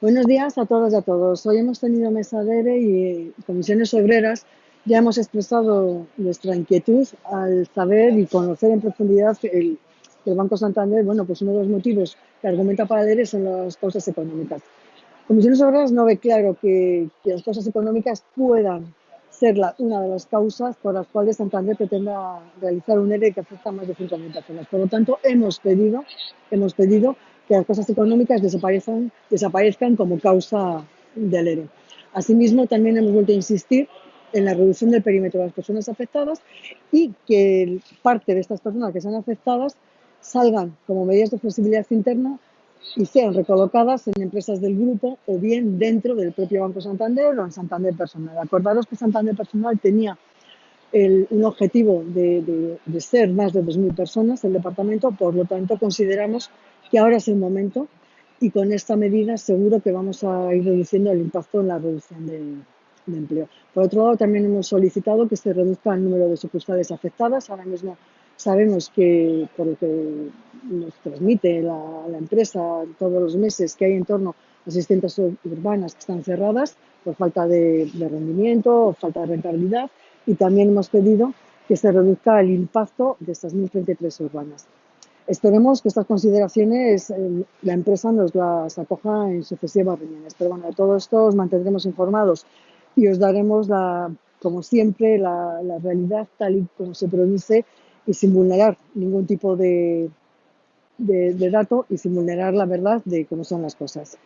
Buenos días a todas y a todos. Hoy hemos tenido mesa de ERE y comisiones obreras. Ya hemos expresado nuestra inquietud al saber y conocer en profundidad el, el Banco Santander, bueno, pues uno de los motivos que argumenta para el ERE son las causas económicas. Comisiones Obreras no ve claro que, que las causas económicas puedan ser la, una de las causas por las cuales Santander pretenda realizar un ERE que afecta a más de 5.000 personas. Por lo tanto, hemos pedido, hemos pedido que las causas económicas desaparezcan, desaparezcan como causa del ERE. Asimismo, también hemos vuelto a insistir en la reducción del perímetro de las personas afectadas y que parte de estas personas que sean afectadas salgan como medidas de flexibilidad interna y sean recolocadas en empresas del grupo o bien dentro del propio Banco Santander o en Santander Personal. Acordaros que Santander Personal tenía el, un objetivo de, de, de ser más de 2.000 personas el departamento, por lo tanto consideramos que ahora es el momento y con esta medida seguro que vamos a ir reduciendo el impacto en la reducción de, empleo. Por otro lado, también hemos solicitado que se reduzca el número de sucursales afectadas. Ahora mismo sabemos que, por lo que nos transmite la, la empresa todos los meses, que hay en torno a 600 urbanas que están cerradas por falta de, de rendimiento o falta de rentabilidad. Y también hemos pedido que se reduzca el impacto de estas 1.033 urbanas. Esperemos que estas consideraciones eh, la empresa nos las acoja en sucesivas reuniones. Pero bueno, de todo esto os mantendremos informados y os daremos, la, como siempre, la, realidad tal y como se produce y sin vulnerar ningún tipo de, de, de dato y sin vulnerar la verdad de cómo son las cosas.